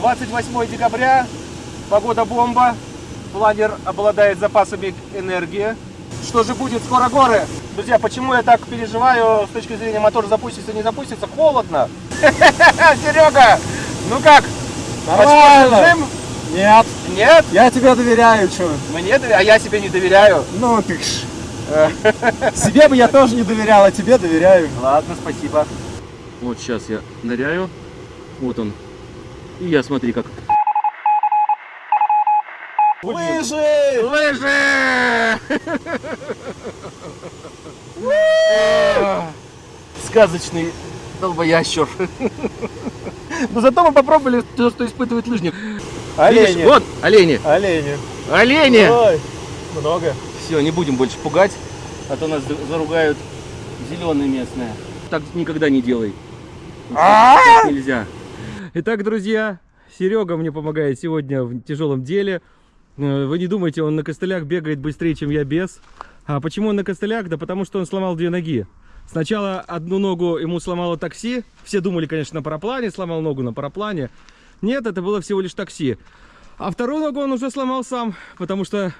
28 декабря, погода бомба, планер обладает запасами энергии. Что же будет, скоро горы? Друзья, почему я так переживаю с точки зрения мотор запустится, не запустится? Холодно. Серега, ну как? Нормально. Нет, Нет? я тебе доверяю, что? Мне, доверя- а я себе не доверяю. Ну ты ж. Себе бы я тоже не доверял, а тебе доверяю. Ладно, спасибо. Вот сейчас я ныряю. Вот он. И я смотри как. Лыжи! Лыжи! Сказочный долбоящер. Но зато мы попробовали то, что испытывает лыжник. Видишь, Олени. вот олени. Олени. Олени! Ой, много. Все, не будем больше пугать, а то нас заругают зеленые местные. Так никогда не делай. Так нельзя. Итак, друзья, Серега мне помогает сегодня в тяжелом деле. Э, Вы не думайте, он на костылях бегает быстрее, чем я без. А почему он на костылях? Да потому что он сломал две ноги. Сначала одну ногу ему сломало такси. Все думали, конечно, на параплане, сломал ногу на параплане. Нет, это было всего лишь такси. А вторую ногу он уже сломал сам, потому что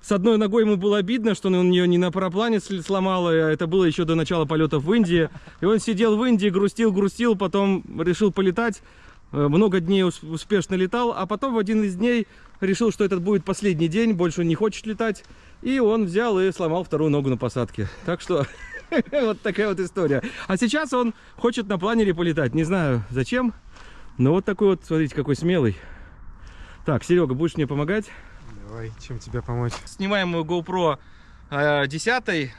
с одной ногой ему было обидно, что он ее не на параплане сломал, а это было еще до начала полетов в Индии. И он сидел в Индии, грустил, грустил, потом решил полетать. Э, Много дней ус- успешно летал, а потом в один из дней решил, что этот будет последний день, больше он не хочет летать. И он взял и сломал вторую ногу на посадке. Так что вот такая вот история. А сейчас он хочет на планере полетать. Не знаю зачем, но вот такой вот, смотрите, какой смелый. Так, Серега, будешь мне помогать? Давай, чем тебе помочь? Снимаем мою GoPro э, 10.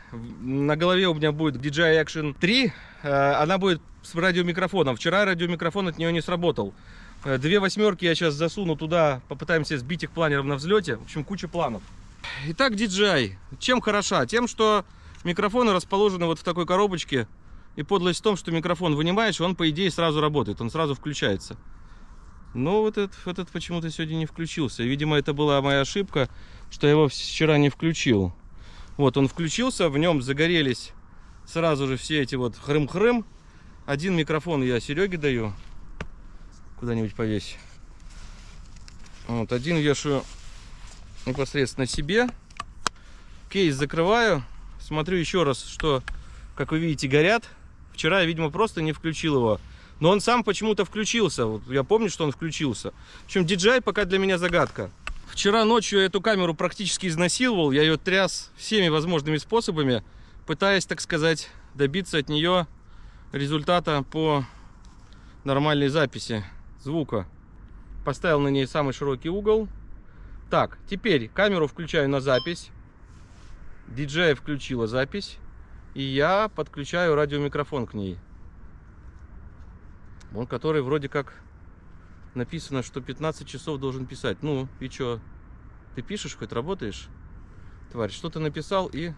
На голове у меня будет DJI Action 3. Э, Она будет с радиомикрофоном. Вчера радиомикрофон от нее не сработал. Э, Две восьмерки я сейчас засуну туда, попытаемся сбить их планером на взлете. В общем, куча планов. Итак, DJI. Чем хороша? Тем, что микрофоны расположены вот в такой коробочке. И подлость в том, что микрофон вынимаешь, он, по идее, сразу работает. Он сразу включается. Но вот этот, этот почему-то сегодня не включился. Видимо, это была моя ошибка, что я его вчера не включил. Вот, он включился, в нем загорелись сразу же все эти вот хрым-хрым. Один микрофон я Сереге даю. Куда-нибудь повесь. Вот, один вешаю непосредственно себе. Кейс закрываю. Смотрю еще раз, что, как вы видите, горят. Вчера я, видимо, просто не включил его. Но он сам почему-то включился. Вот я помню, что он включился. В общем, DJI пока для меня загадка. Вчера ночью я эту камеру практически изнасиловал. Я ее тряс всеми возможными способами, пытаясь, так сказать, добиться от нее результата по нормальной записи звука. Поставил на ней самый широкий угол. Так, теперь камеру включаю на запись. DJI включила запись. И я подключаю радиомикрофон к ней. Он, который вроде как написано, что 15 часов должен писать. Ну, и чё? Ты пишешь, хоть работаешь? Тварь, что ты написал и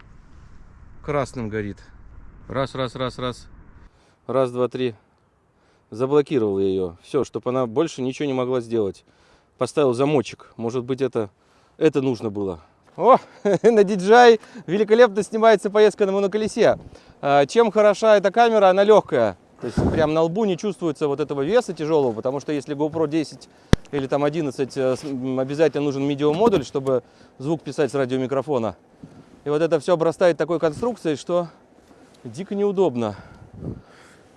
красным горит. Раз, раз, раз, раз. Раз, два, три. Заблокировал ее. Все, чтобы она больше ничего не могла сделать. Поставил замочек. Может быть, это, это нужно было. О, на DJI великолепно снимается поездка на моноколесе. А, Чем хороша эта камера? Она легкая. То есть прям на лбу не чувствуется вот этого веса тяжелого, потому что если GoPro 10 или там 11, э, обязательно нужен медиамодуль, чтобы звук писать с радиомикрофона. И вот это все обрастает такой конструкцией, что дико неудобно.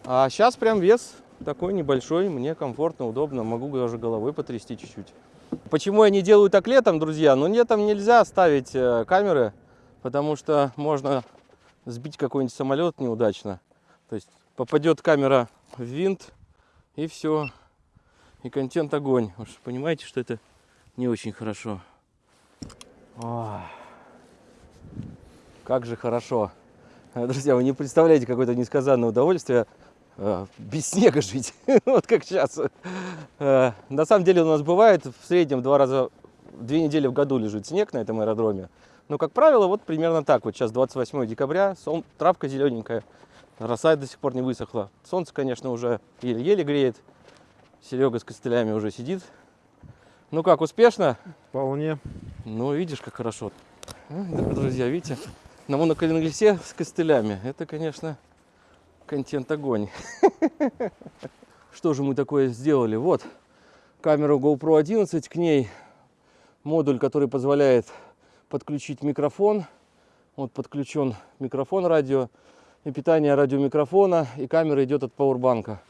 А сейчас прям вес такой небольшой, мне комфортно, удобно, могу даже головой потрясти чуть-чуть. Почему я не делаю так летом, друзья? Ну летом нельзя ставить э, камеры, потому что можно сбить какой-нибудь самолет неудачно. То есть попадет камера в винт и все. И контент огонь. Вы понимаете, что это не очень хорошо. Ох. Как же хорошо. Друзья, вы не представляете какое-то несказанное удовольствие без снега жить. вот как сейчас. Э, На самом деле у нас бывает в среднем два раза, две недели в году лежит снег на этом аэродроме. Но, как правило, вот примерно так. Вот сейчас 28 декабря, сон, травка зелененькая, роса до сих пор не высохла. Солнце, конечно, уже еле-еле греет. Серега с костылями уже сидит. Ну как, успешно? Вполне. Ну, видишь, как хорошо. Друзья, видите? На моноколесе с костылями. Это, конечно, контент огонь. Что же мы такое сделали? Вот, камеру GoPro 11, к ней модуль, который позволяет подключить микрофон. Вот подключен микрофон радио и питание радиомикрофона, и камера идет от пауэрбанка.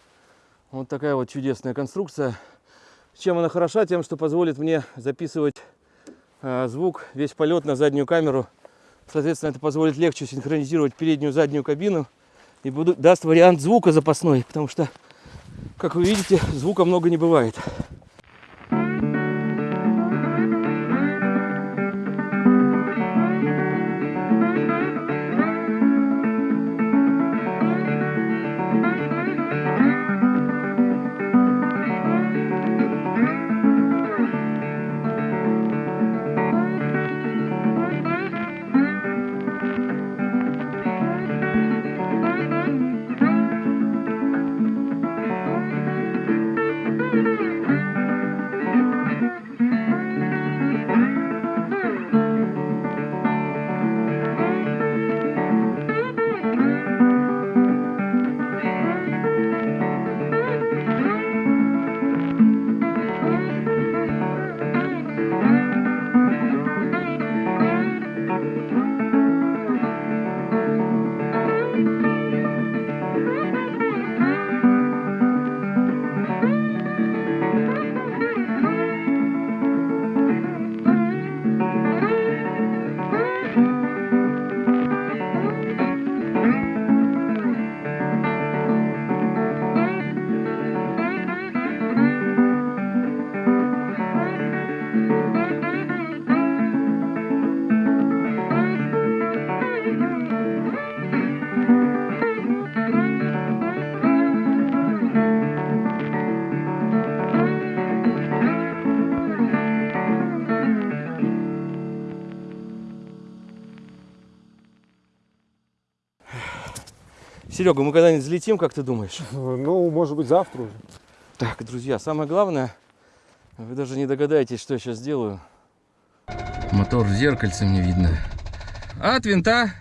Вот такая вот чудесная конструкция. Чем она хороша? Тем, что позволит мне записывать э, звук, весь полет на заднюю камеру. Соответственно, это позволит легче синхронизировать переднюю и заднюю кабину и буду, даст вариант звука запасной, потому что, как вы видите, звука много не бывает. Серега, мы когда-нибудь взлетим, как ты думаешь? Ну, может быть, завтра уже. Так, друзья, самое главное, вы даже не догадаетесь, что я сейчас делаю. Мотор в зеркальце мне видно. А от винта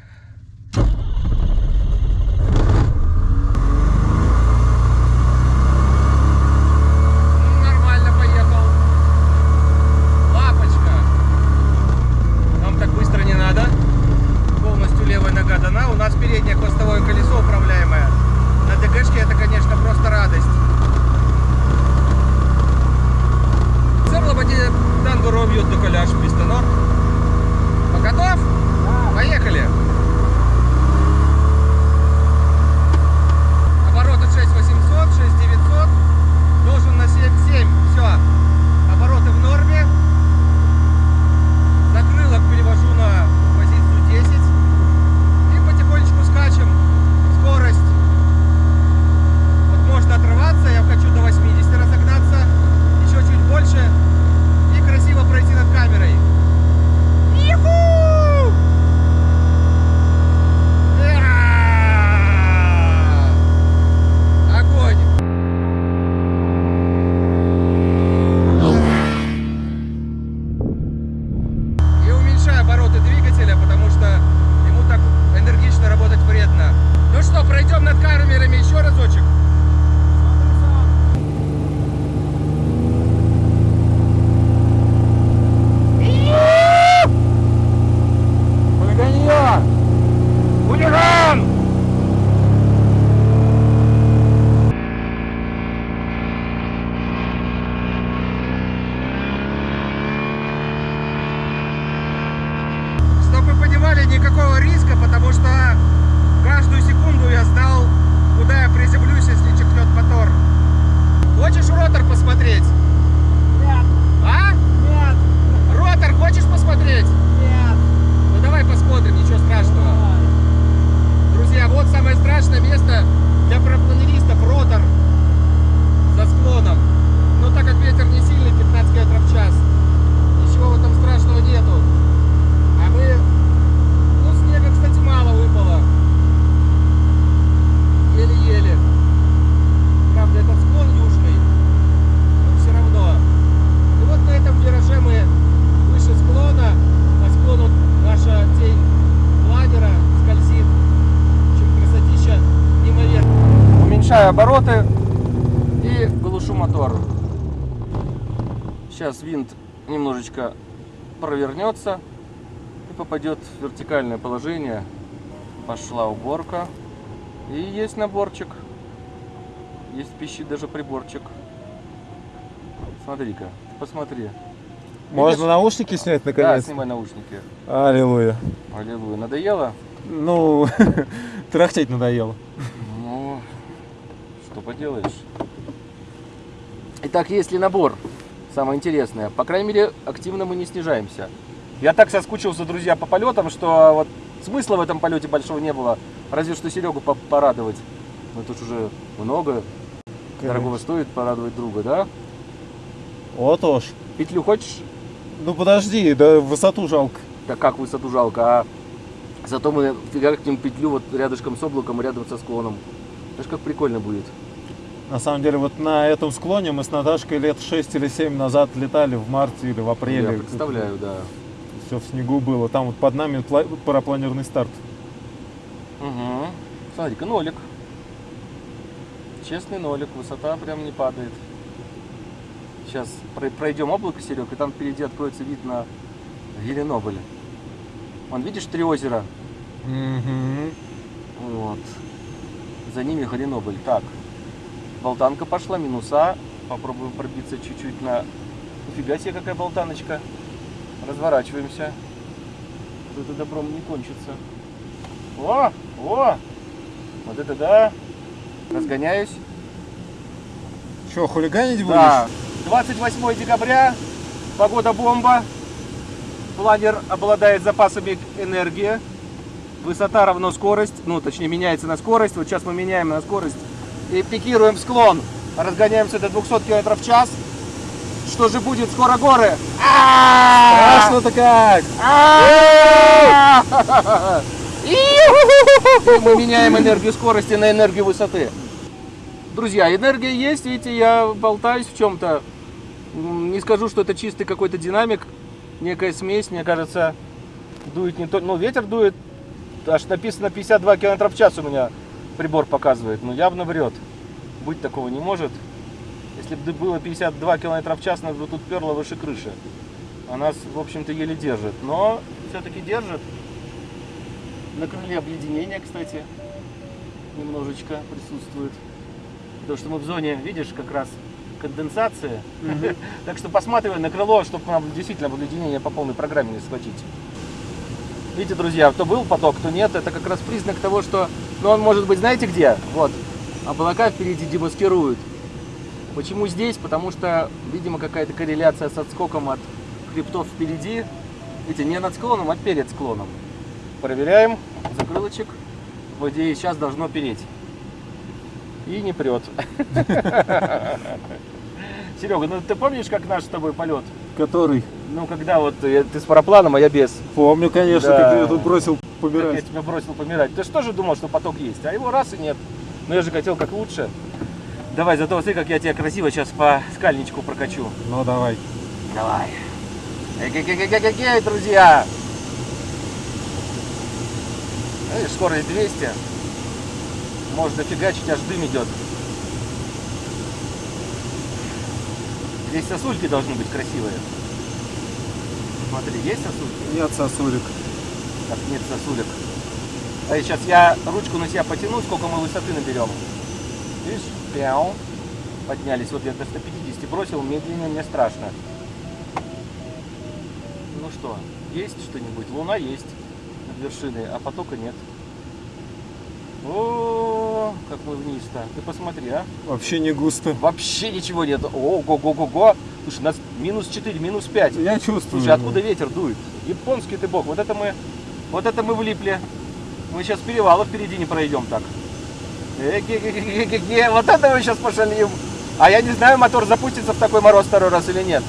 Уменьшаю обороты и глушу мотор. Сейчас винт немножечко провернется и попадет в вертикальное положение. Пошла уборка. И есть наборчик. Есть пищи даже приборчик. Смотри-ка, посмотри. Можно наушники снять Да, наконец? снимай наушники. Аллилуйя. Аллилуйя. Надоело? Ну, трахтеть надоело. Поделаешь. Итак, есть ли набор? Самое интересное. По крайней мере, активно мы не снижаемся. Я так соскучился, друзья, по полетам, что вот смысла в этом полете большого не было. Разве что Серегу по- порадовать. Но тут уже много. Дорогого стоит порадовать друга, да? Вот уж. Петлю хочешь? Ну подожди, да высоту жалко. Да как высоту жалко, а зато мы фигакнем петлю вот рядышком с облаком, рядом со склоном. Знаешь, как прикольно будет. На самом деле, вот на этом склоне мы с Наташкой лет 6 или 7 назад летали в марте или в апреле. Я представляю, да. Все в снегу было. Там вот под нами пла- парапланерный старт. Угу. Смотри-ка, нолик. Честный нолик, высота прям не падает. Сейчас пройдем облако, Серег, и там впереди откроется вид на Геленобль. Вон, видишь, три озера? Мгм. Вот. За ними Геленобль. Так. Болтанка пошла, минуса. Попробуем пробиться чуть-чуть на... Нифига себе, какая болтаночка. Разворачиваемся. Вот это добром не кончится. О! О! Вот это да! Разгоняюсь. Что, хулиганить будешь? Да. 28 декабря. Погода бомба. Планер обладает запасами энергии. Высота равно скорость. Ну, точнее, меняется на скорость. Вот сейчас мы меняем на скорость. И пикируем склон. Разгоняемся до 200 км в час. Что же будет? Скоро горы. А! Страшно-то как! А! И мы меняем энергию скорости на энергию высоты. Друзья, энергия есть, видите, я болтаюсь в чем-то. Не скажу, что это чистый какой-то динамик, некая смесь, мне кажется, дует не то, ну ветер дует, аж написано 52 км в час у меня прибор показывает, но явно врет. Быть такого не может. Если бы было 52 км в час, нас бы тут перло выше крыши. А нас, в общем-то, еле держит. Но все-таки держит. На крыле обледенения, кстати, немножечко присутствует. Потому что мы в зоне, видишь, как раз конденсации. Так что посматривай на крыло, чтобы нам действительно обледенение по полной программе не схватить. Видите, друзья, кто был поток, кто нет, это как раз признак того, что... Ну, он может быть, знаете где? Вот. Облака впереди демаскируют. Почему здесь? Потому что, видимо, какая-то корреляция с отскоком от хребтов впереди. Видите, не над склоном, а перед склоном. Проверяем. Закрылочек. По идее, сейчас должно переть. И не прет. Серега, ну ты помнишь, как наш с тобой полет? Который? Ну, когда вот я- ты с парапланом, а я без. Помню, конечно, Да. как ты меня бросил Как я помирать. тебя бросил помирать. Ты же тоже думал, что поток есть, а его раз и нет. Но я же хотел как лучше. Давай, зато смотри, как я тебя красиво сейчас по скальничку прокачу. Ну давай. Давай. Эй, друзья! Видишь, скорость 200. Можно фигачить, аж дым идет. Здесь сосульки должны быть красивые. Смотри, есть сосульки? Нет, сосулик. Так, нет сосулек. А сейчас я ручку на себя потяну, сколько мы высоты наберем. Видишь? Пяу. Поднялись. Вот я до 150 бросил, медленнее мне страшно. Ну что, есть что-нибудь? Луна есть над вершиной, а потока нет. О, как мы вниз-то. Ты посмотри, а. Вообще не густо. Вообще ничего нет. Ого-го-го-го. Слушай, у нас минус 4, минус 5. Я чувствую. Слушай, откуда ветер дует? Японский ты бог. Вот это мы, вот это мы влипли. Мы сейчас перевала впереди не пройдем так. Эге-ге-ге-ге-ге. Вот это мы сейчас пошалим. А я не знаю, мотор запустится в такой мороз второй раз или нет.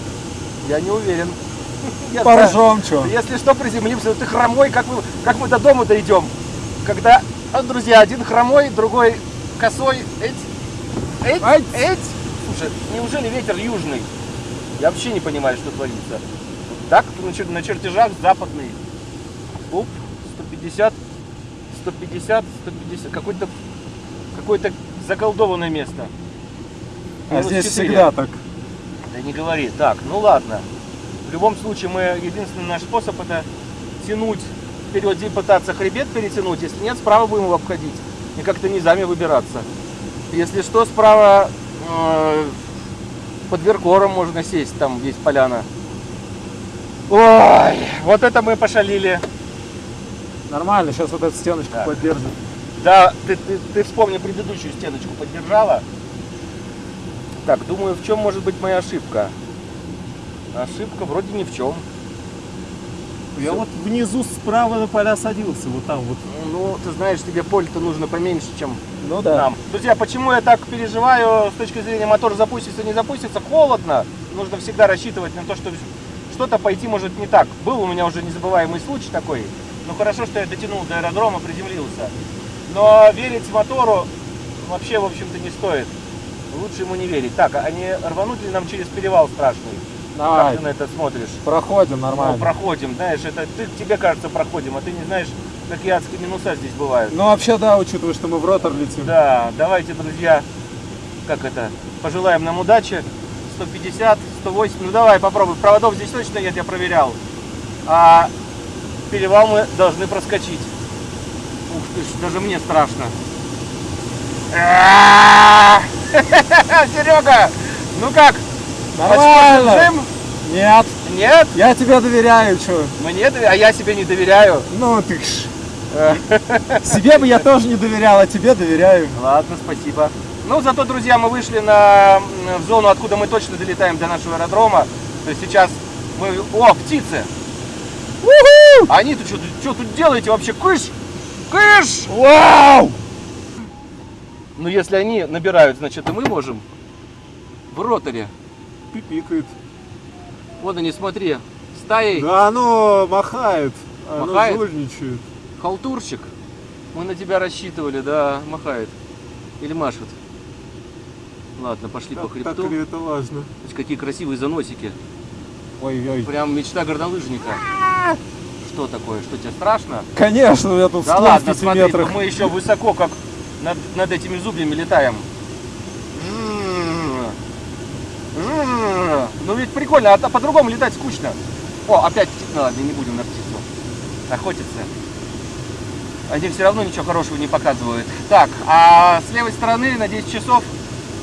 Я не уверен. Поржем, что? Если что, приземлимся. Ты хромой, как мы, как мы до дома дойдем. Когда, а, друзья, один хромой, другой косой. Эть, эть, эть. Слушай, неужели ветер южный? Я вообще не понимаю, что творится. Так, на чертежах западный. Оп, 150, 150, 150. Какое-то какое-то заколдованное место. А Минус здесь 4. всегда так. Да не говори. Так, ну ладно. В любом случае, мы единственный наш способ это тянуть вперед и пытаться хребет перетянуть. Если нет, справа будем его обходить. И как-то низами выбираться. Если что, справа э, под Веркором можно сесть, там есть поляна. Ой, вот это мы пошалили. Нормально, сейчас вот эта стеночка Да. поддержит. Да, ты, ты, ты вспомни предыдущую стеночку поддержала. Так, думаю, в чем может быть моя ошибка? Ошибка вроде ни в чем. Я вот внизу справа на поля садился, вот там вот. Ну, ты знаешь, тебе поле-то нужно поменьше, чем Ну нам. Друзья, почему я так переживаю с точки зрения мотор запустится, не запустится? Холодно. Нужно всегда рассчитывать на то, что что-то пойти может не так. Был у меня уже незабываемый случай такой. Ну хорошо, что я дотянул до аэродрома, приземлился. Но верить мотору вообще, в общем-то, не стоит. Лучше ему не верить. Так, а не рвануть ли нам через перевал страшный? Давай, Как ты на это смотришь? проходим Ну, нормально. проходим, знаешь, это ты, тебе кажется проходим, а ты не знаешь, какие адские минуса здесь бывают. Ну вообще да, учитывая, что мы в ротор летим. Да, давайте, друзья, как это, пожелаем нам удачи. 150, 180, ну давай попробуй. Проводов здесь точно нет, я проверял. А перевал мы должны проскочить. Ух ты ж, даже мне страшно. Серега, ну как? Нормально. Нет, Нет? я тебе доверяю, что? Мне, доверя- а я себе не доверяю. Ну ты ж. Себе бы я тоже не доверял, а тебе доверяю. Ладно, спасибо. Ну, зато, друзья, мы вышли на, в зону, откуда мы точно долетаем до нашего аэродрома. То есть сейчас мы... О, птицы! А Они-то что, что тут делаете вообще? Кыш! Кыш! Вау! Ну, если они набирают, значит, и мы можем. В роторе. Пипикает. Вот они, смотри. Стаей. Да оно махает. Оно Махает? жульничает. Халтурщик. Мы на тебя рассчитывали, да, махает. Или машет. Ладно, пошли по Так, хребту. так ли это важно? Смотрите, Какие красивые заносики. Ой-ой. Прям мечта горнолыжника. Что такое? Что тебе страшно? Конечно, у меня тут Да ладно, в 5 смотри, метрах. мы еще высоко, как над, над этими зубьями летаем. Ну ведь прикольно, а то по-другому летать скучно. О, опять птица. Ну ладно, не будем на птицу охотиться. Они все равно ничего хорошего не показывают. Так, а с левой стороны на 10 часов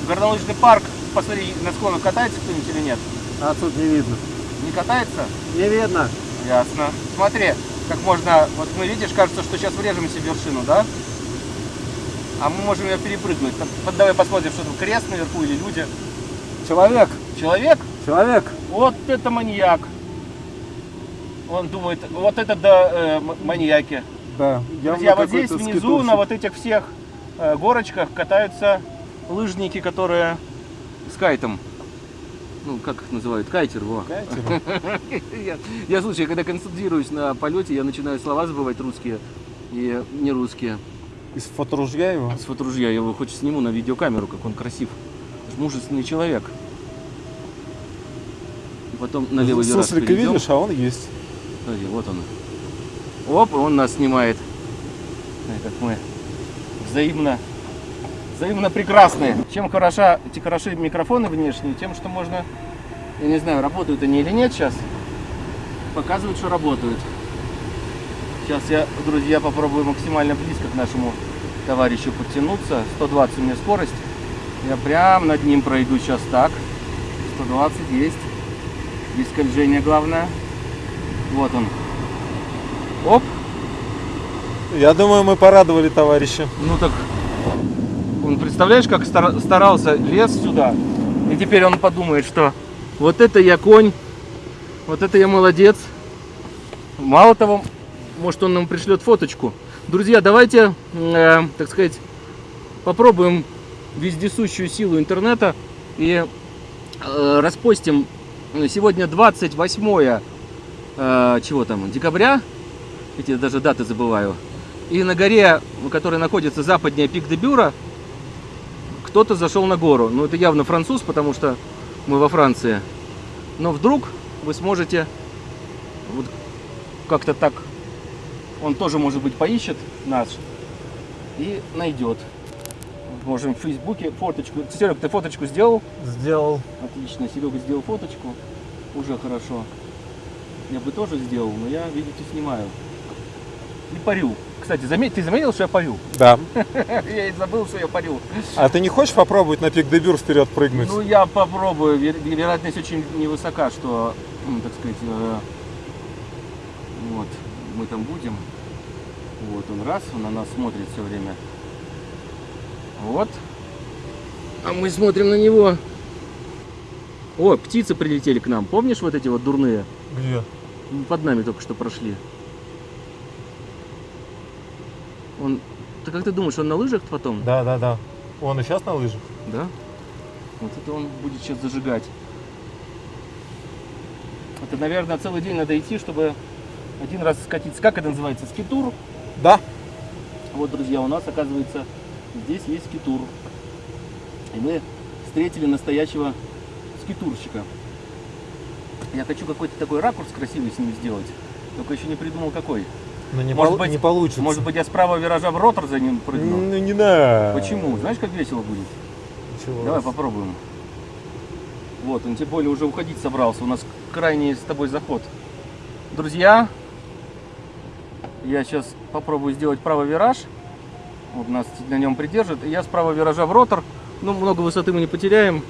горнолыжный парк. Посмотри, на склонах катается кто-нибудь или нет? А тут не видно. Не катается? Не видно. Ясно. Смотри, как можно, вот мы видишь, кажется, что сейчас врежемся в вершину, да? А мы можем ее перепрыгнуть. Вот давай посмотрим, что там крест наверху или люди. Человек. Человек? Человек. Вот это маньяк. Он думает, вот это да, э, маньяки. Да. Друзья, вот здесь внизу, скитурщик. на вот этих всех э, горочках катаются лыжники, которые с кайтом. Ну, как их называют? Кайтер, во. Катер. Я, я, слушай, когда концентрируюсь на полете, я начинаю слова забывать русские и не русские. Из фоторужья его. С фоторужья я его хоть сниму на видеокамеру, как он красив. Мужественный человек. И потом на левый вираж Суслика видишь, а он есть. Смотри, вот он. Оп, он нас снимает. Как мы взаимно, взаимно прекрасные. Чем хороша, эти хороши микрофоны внешние, тем, что можно, я не знаю, работают они или нет сейчас, показывают, что работают. Сейчас я, друзья, попробую максимально близко к нашему товарищу подтянуться. 120 у меня скорость. Я прям над ним пройду сейчас так. 120 есть. Без скольжения главное. Вот он. Оп. Я думаю, мы порадовали товарища. Ну так, он, представляешь, как стара- старался, лез сюда. И теперь он подумает, что вот это я конь, вот это я молодец. Мало того, может он нам пришлет фоточку. Друзья, давайте, э, так сказать, попробуем вездесущую силу интернета и э, распостим сегодня 28 э, чего там, декабря, эти даже даты забываю, и на горе, которая находится западнее пик де Бюра, кто-то зашел на гору. Ну, это явно француз, потому что мы во Франции. Но вдруг вы сможете вот как-то так, он тоже, может быть, поищет нас и найдет. можем в Фейсбуке фоточку. Серег, ты фоточку сделал? Сделал. Отлично, Серега сделал фоточку. Уже хорошо. Я бы тоже сделал, но я, видите, снимаю. И парю. Кстати, заметь, ты заметил, что я парю? Да. Я и забыл, что я парю. А ты не хочешь попробовать на пик дебюр вперед прыгнуть? Ну, я попробую. Вер- Вероятность очень невысока, что, м, так сказать, э, вот, мы там будем. Вот он раз, он на нас смотрит все время. Вот. А мы смотрим на него. О, птицы прилетели к нам. Помнишь вот эти вот дурные? Где? Под нами только что прошли. Он... Ты как ты думаешь, он на лыжах потом? Да, да, да. Он и сейчас на лыжах? Да? Вот это он будет сейчас зажигать. Это, наверное, целый день надо идти, чтобы один раз скатиться. Как это называется? Скитур. Да. Вот, друзья, у нас, оказывается, здесь есть скитур. И мы встретили настоящего скитурщика. Я хочу какой-то такой ракурс красивый с ним сделать. Только еще не придумал какой. Но не, Может пол- быть- не получится. Может быть, я с правого виража в ротор за ним прыгну? Ну не надо. Почему? Знаешь, как весело будет? Чего? Давай попробуем. Вот, он тем более уже уходить собрался. У нас крайний с тобой заход. Друзья, я сейчас попробую сделать правый вираж. Вот нас на нем придержит. И я с правого виража в ротор. Ну, много высоты мы не потеряем.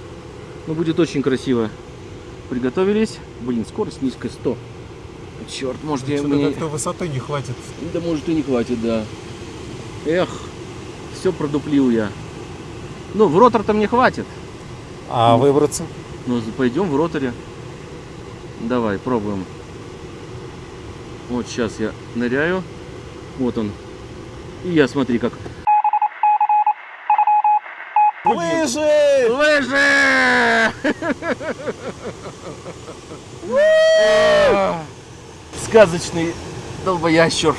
Но будет очень красиво. Приготовились. Блин, скорость низкая 100. Черт, может я мне... как-то высоты не хватит. Да может и не хватит, да. Эх, все продуплил я. Ну, в ротор-то мне хватит. А выбраться? Ну, пойдем в роторе. Давай, пробуем. Вот сейчас я ныряю. Вот он. И я смотри как. Лыжи! Лыжи! Сказочный долбоящер.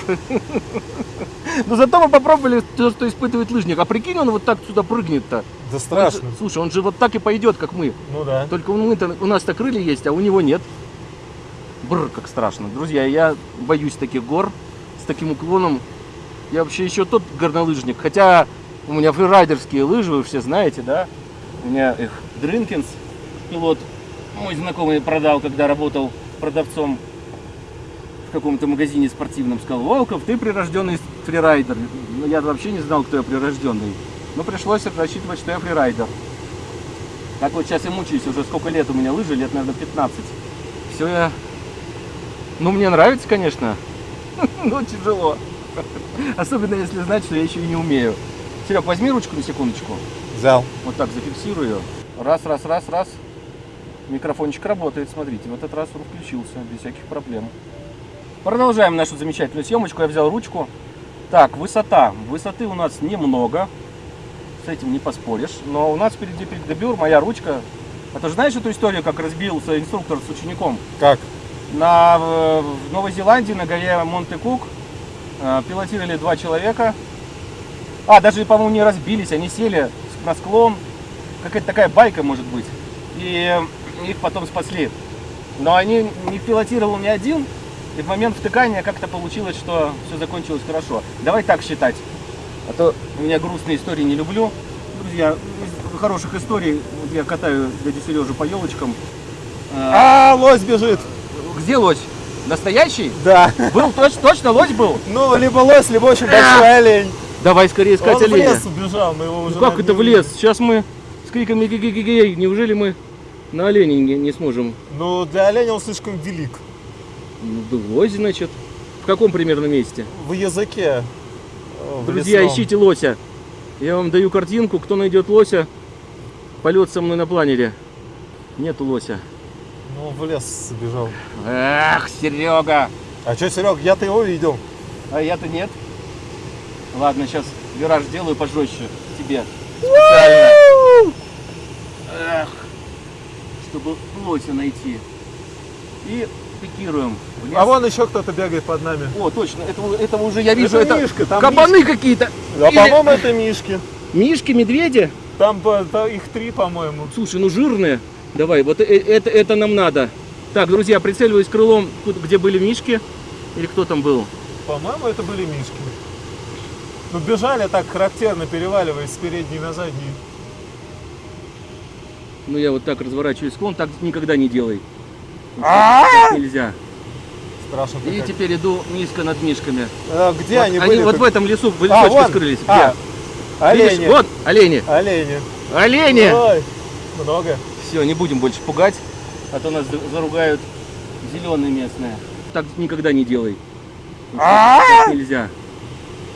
Но зато мы попробовали то, что испытывает лыжник. А прикинь, он вот так сюда прыгнет-то. Да Он страшно. же- слушай, он же вот так и пойдет, как мы. Ну да. Только у, мы-то- у нас-то крылья есть, а у него нет. Бррр, как страшно. Друзья, я боюсь таких гор с таким уклоном. Я вообще еще тот горнолыжник. Хотя у меня фрирайдерские лыжи, вы все знаете, да? У меня их Дринкинс, пилот, мой знакомый продал, когда работал продавцом каком-то магазине спортивном. Сказал, Волков, ты прирожденный фрирайдер. Ну, я вообще не знал, кто я прирожденный. Но пришлось рассчитывать, что я фрирайдер. Так вот сейчас и мучаюсь, уже сколько лет у меня лыжи, лет, наверное, 15. Все я... Ну, мне нравится, конечно, но тяжело. Особенно если знать, что я еще и не умею. Серег, возьми ручку на секундочку. Взял. Вот так зафиксирую. Раз, раз, раз, раз. Микрофончик работает, смотрите. В этот раз он включился без всяких проблем. Продолжаем нашу замечательную съемочку. Я взял ручку. Так, высота. Высоты у нас немного. С этим не поспоришь. Но у нас впереди дебюр, моя ручка. А ты же знаешь эту историю, как разбился инструктор с учеником? Как? На, в в Новой Зеландии, на горе Монте-Кук, э, пилотировали два человека. А, даже, по-моему, не разбились, они сели на склон. Какая-то такая байка, может быть. И их потом спасли. Но они не пилотировал ни один. И в момент втыкания как-то получилось, что все закончилось хорошо. Давай так считать. А то у меня грустные истории не люблю. Друзья, из хороших историй вот я катаю дядю Сережу по елочкам. А, лось бежит! Где лось? Настоящий? Да. Был точно, точно лось был? Ну, либо лось, либо очень большой олень. Давай скорее искать Он в оленя. лес убежал, мы его уже Ну как это в лес? Сейчас мы с криками ги ги ги неужели мы на оленя не, не сможем? Ну, для оленя он слишком велик. Ну, лось, значит. В каком примерно месте? В языке. э, в Друзья, лесном. ищите лося. Я вам даю картинку, кто найдет лося, полет со мной на планере. Нету лося. Ну, в лес забежал. Эх, Серега! А что, Серег, я-то его видел. А я-то нет. Ладно, сейчас вираж сделаю пожестче тебе. Специально. Эх, чтобы лося найти. И пикируем. А вон еще кто-то бегает под нами. О, точно, этого, этого уже я вижу. Это Это, Мишка, там кабаны какие-то. А Или- по-моему, это мишки. Мишки, медведи. Там по- та- их три, по-моему. Слушай, ну жирные. Давай, вот э- это, это нам надо. Так, друзья, прицеливаюсь крылом, где были мишки. Или кто там был? По-моему, это были мишки. Ну, бежали так характерно, переваливаясь с передней на заднюю. Ну я вот так разворачиваю склон, так никогда не делай. Так нельзя. Страшно И теперь иду низко над мишками. А, где они, они были? вот в этом лесу в А, лесочке вон. скрылись. А, Где? олени. Вот олени. Олени. Олени! Ой, много. Все, не будем больше пугать, а то нас за- заругают зеленые местные. Так никогда не делай. Нельзя.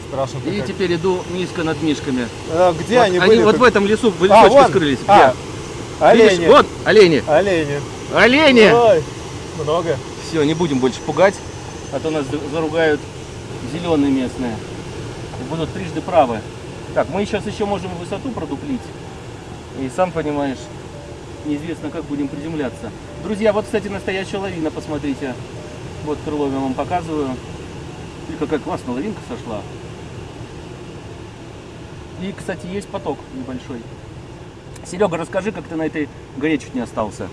Страшно И теперь иду низко над мишками. А, где они, они были? вот в этом лесу в А, лесочке вон. скрылись. А, Где? Видишь? олени. Вот олени. Олени. Олени! Ой, много. Все, не будем больше пугать, а то нас за- заругают зеленые местные. И будут трижды правы. Так, мы сейчас еще можем высоту продуплить. И сам понимаешь, неизвестно, как будем приземляться. Друзья, вот, кстати, настоящая лавина, посмотрите. Вот крыло я вам показываю. И какая классная лавинка сошла. И, кстати, есть поток небольшой. Серега, расскажи, как ты на этой горе чуть не остался.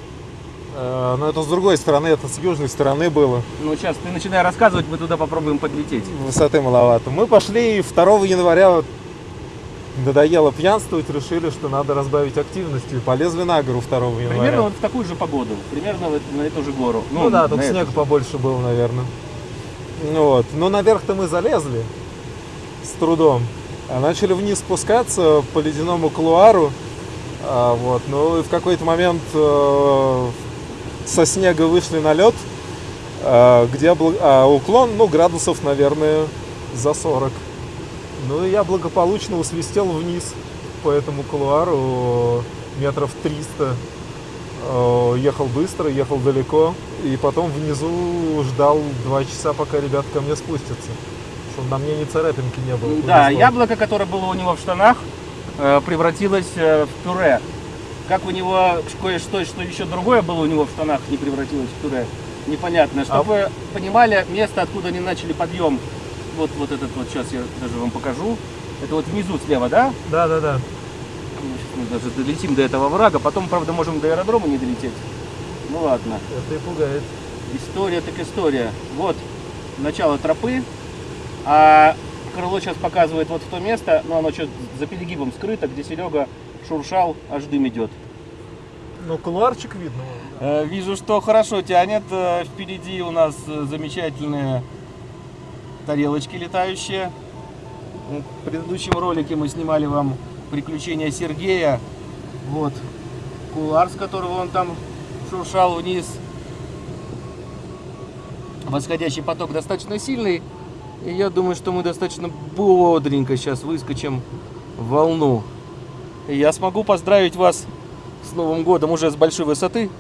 Э, Но это с другой стороны, это с южной стороны было. Ну, сейчас ты начинай рассказывать, мы туда попробуем подлететь. Высоты маловато. Мы пошли и 2 января надоело пьянствовать, решили, что надо разбавить активностью. И полезли на гору 2 января. Примерно вот в такую же погоду, примерно на эту же гору. Ну, да, тут снег побольше был, наверное. Ну Вот. Но наверх-то мы залезли с трудом. А начали вниз спускаться по ледяному кулуару. А, вот. Ну и в какой-то момент э, со снега вышли на лед, э, где а, уклон, ну, градусов, наверное, за 40. Ну и я благополучно усвистел вниз по этому кулуару метров 300. Э, Ехал быстро, ехал далеко. И потом внизу ждал два часа, пока ребят ко мне спустятся. Чтобы на мне ни царапинки не было. Да, повезло. яблоко, которое было у него в штанах, э, превратилось э, в пюре. Как у него кое-что, что еще другое было у него в штанах, не превратилось в пюре, непонятно. Чтобы вы понимали место, откуда они начали подъем. Вот, вот этот вот, сейчас я даже вам покажу. Это вот внизу слева, да? Да, да, да. Ну, мы даже долетим до этого врага, потом, правда, можем до аэродрома не долететь. Ну ладно. Это и пугает. История так история. Вот начало тропы, а крыло сейчас показывает вот в то место, но оно что за перегибом скрыто, где Серега шуршал, аж дым идет. Ну, кулуарчик видно. Э, Вижу, что хорошо тянет. Э, Впереди у нас э, замечательные тарелочки летающие. В предыдущем ролике мы снимали вам приключения Сергея. Вот кулар, с которого он там шуршал вниз. Восходящий поток достаточно сильный. И я думаю, что мы достаточно бодренько сейчас выскочим в волну. И я смогу поздравить вас с Новым годом уже с большой высоты.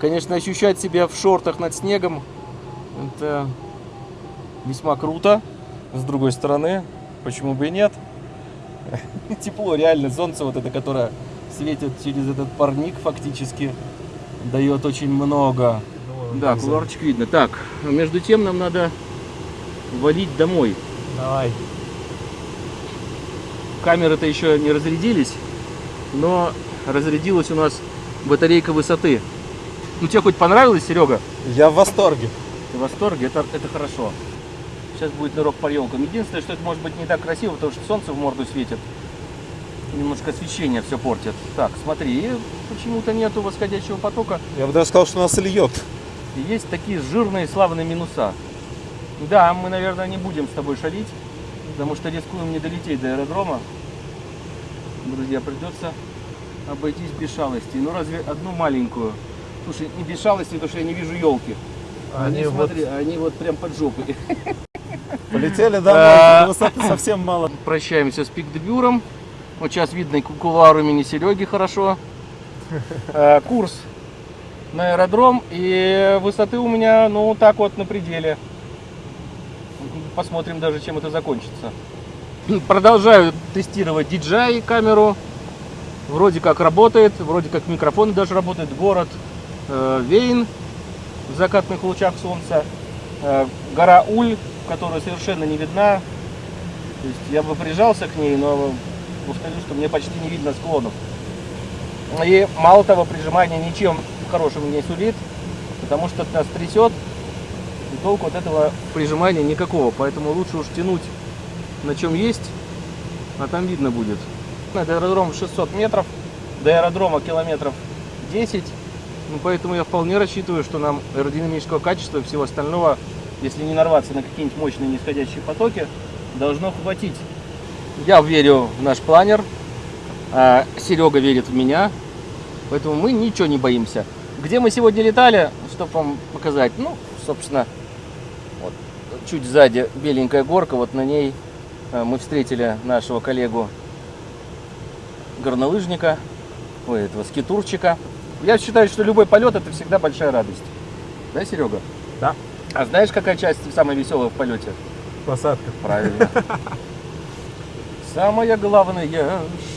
Конечно, ощущать себя в шортах над снегом это весьма круто. С другой стороны, почему бы и нет? Тепло, реально, солнце вот это, которое светит через этот парник фактически, дает очень много. Да, куларчик видно. Так, между тем нам надо валить домой. Давай. Камеры-то еще не разрядились, но разрядилась у нас батарейка высоты. Ну тебе хоть понравилось, Серега? Я в восторге. Ты в восторге? Это, это хорошо. Сейчас будет нырок по елкам. Единственное, что это может быть не так красиво, потому что солнце в морду светит. Немножко освещение все портит. Так, смотри, почему-то нету восходящего потока. Я бы даже сказал, что нас льет. Есть такие жирные славные минуса. Да, мы, наверное, не будем с тобой шалить, потому что рискуем не долететь до аэродрома. Друзья, придется обойтись без шалостей. Ну разве одну маленькую? Слушай, не без шалости, потому что я не вижу елки. Они, Они вот смотри, они вот прям под жопой. полетели. А. до Высоты совсем мало. Прощаемся с пикдебюром. Вот сейчас видно кулуар имени Сереги хорошо. Э, Курс на аэродром. И высоты у меня, ну, так вот на пределе. Посмотрим даже, чем это закончится. Продолжаю тестировать DJI камеру. Вроде как работает, вроде как микрофон даже работает. Город э, Вейн в закатных лучах солнца. Э, гора Уль, которая совершенно не видна. То есть я бы прижался к ней, но повторю, что мне почти не видно склонов. И мало того, прижимание ничем хорошим не сулит, потому что нас трясет, и толку от этого прижимания никакого. Поэтому лучше уж тянуть на чем есть, а там видно будет. До аэродрома 600 метров, до аэродрома километров 10. Ну, поэтому я вполне рассчитываю, что нам аэродинамического качества и всего остального, если не нарваться на какие-нибудь мощные нисходящие потоки, должно хватить. Я верю в наш планер, а Серега верит в меня, поэтому мы ничего не боимся. Где мы сегодня летали, чтобы вам показать, ну, собственно, вот, чуть сзади беленькая горка, вот на ней э, мы встретили нашего коллегу горнолыжника, ой, этого скитурчика. Я считаю, что любой полет это всегда большая радость. Да, Серега? Да. А знаешь, какая часть самая веселая в полете? Посадка. Правильно. Самое главное,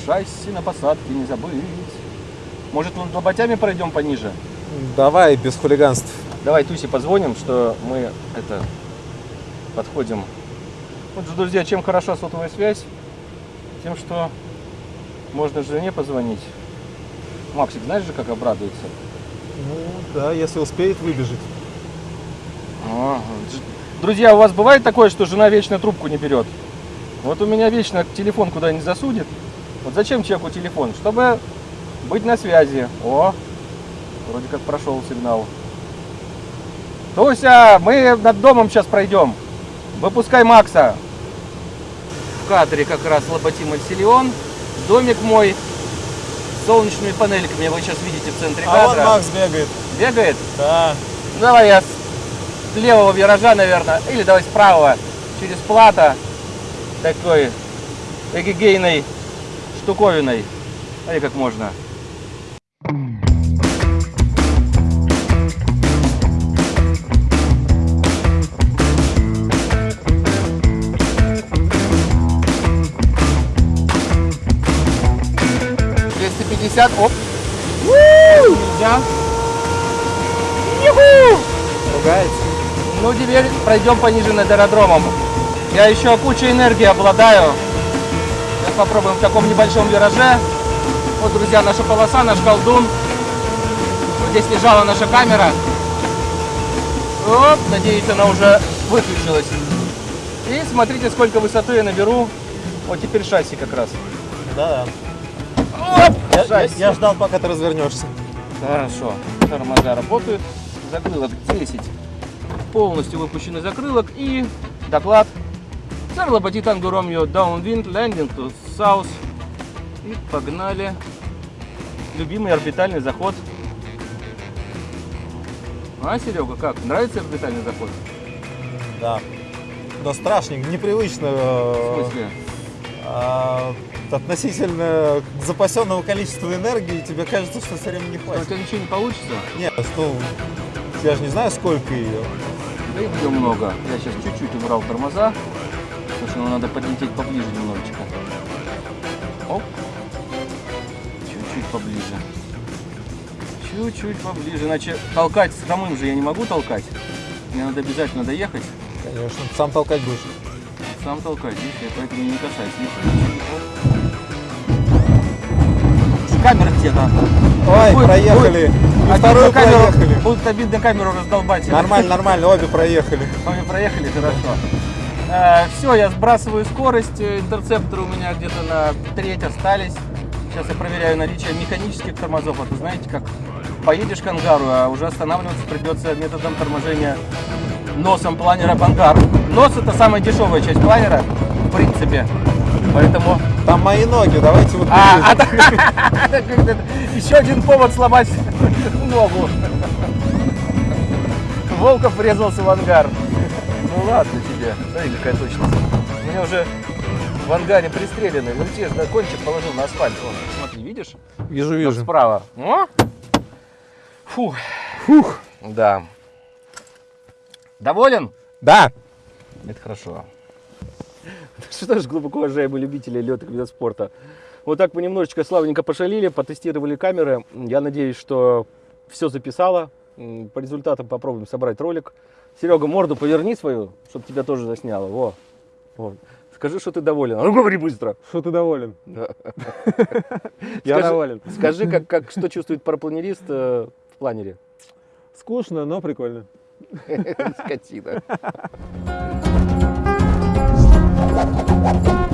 шасси на посадке не забыть. Может, вон лоботями пройдем пониже? Давай, без хулиганств. Давай Тусе позвоним, что мы это подходим. Вот же, друзья, чем хороша сотовая связь? Тем, что можно жене позвонить. Максик, знаешь же, как обрадуется? Ну, да, если успеет выбежать. А, Друзья, у вас бывает такое, что жена вечно трубку не берет? Вот у меня вечно телефон куда не засудит. Вот зачем человеку телефон? Чтобы быть на связи. О, вроде как прошел сигнал. Туся, мы над домом сейчас пройдем. Выпускай Макса. В кадре как раз лоботим Альсилион. Домик мой с солнечными панельками. Вы сейчас видите в центре А вон кадра. Макс бегает. Бегает? Да. Ну, Давай я с левого виража, наверное, или давай с правого, через плата, такой эгегейной штуковиной. Смотри, как можно. Двести пятьдесят, оп. Нельзя. Юху! Ругается. Ну, теперь пройдем пониже над аэродромом. Я еще кучей энергии обладаю. Сейчас попробуем в таком небольшом вираже. Вот, друзья, наша полоса, наш колдун. Вот здесь лежала наша камера. Оп, надеюсь, она уже выключилась. И смотрите, сколько высоты я наберу. Вот теперь шасси как раз. Да, Оп, да. Я, я ждал, пока ты развернешься. Хорошо. Тормоза работают. Закрылок 10. Полностью выпущенный закрылок. И доклад. Labati Tango Romeo Downwind Landing to South. И погнали. Любимый орбитальный заход. А, Серега, как? Нравится орбитальный заход? Да. Но страшненько, непривычно. В э, смысле? а, относительно запасенного количества энергии тебе кажется, что все время не У хватит. тебя ничего не получится? Нет, ну, я же не знаю, сколько ее. Да ее много. Я сейчас чуть-чуть убрал тормоза. Слушай, ну надо подлететь поближе немножечко. Оп. Чуть-чуть поближе. Чуть-чуть поближе. Иначе толкать с хромым же я не могу толкать. Мне надо обязательно доехать. Конечно, сам толкать будешь. Сам толкать, видишь, я поэтому не касаюсь. Камера где-то. Ой, Будет- проехали. Обидно вторую камеру, проехали. Будет обидно камеру раздолбать. Нормально, нормально, обе проехали. Вами проехали, хорошо. все, я сбрасываю скорость. Э, Интерцепторы у меня где-то на треть остались. Сейчас я проверяю наличие механических тормозов. А то знаете, как поедешь к ангару, а уже останавливаться придется методом торможения носом планера в ангар. Нос это самая дешевая часть планера, в принципе. Поэтому Там мои ноги, давайте вот а, а, еще один повод сломать ногу. Волков врезался в ангар. Ну ладно тебе. Смотри, какая точность. У меня уже в ангаре пристрелены. Ну те же, да, кончик положил на асфальт. Вон, смотри, видишь? Вижу, вижу. Справа. О! Фух. Фух. Да. Доволен? Да. Это хорошо. Что ж, глубоко уважаемые любители летных видов спорта. Вот так мы немножечко славненько пошалили, потестировали камеры. Я надеюсь, что все записало. По результатам попробуем собрать ролик. Серега, морду поверни свою, чтобы тебя тоже засняло. Во. Во. Скажи, что ты доволен. А ну говори быстро. Что ты доволен? Да. Я Скажи- доволен. Скажи, как, как, что чувствует парапланерист э, в планере. Скучно, но прикольно. Скотина. Thank you.